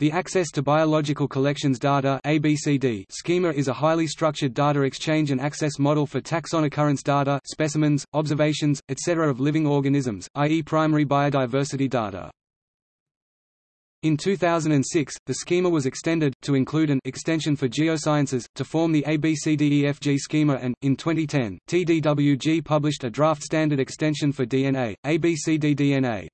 The Access to Biological Collections Data ABCD schema is a highly structured data exchange and access model for taxon occurrence data specimens, observations, etc. of living organisms, i.e. primary biodiversity data. In 2006, the schema was extended, to include an extension for geosciences, to form the ABCDEFG schema and, in 2010, TDWG published a draft standard extension for DNA, ABCDDNA.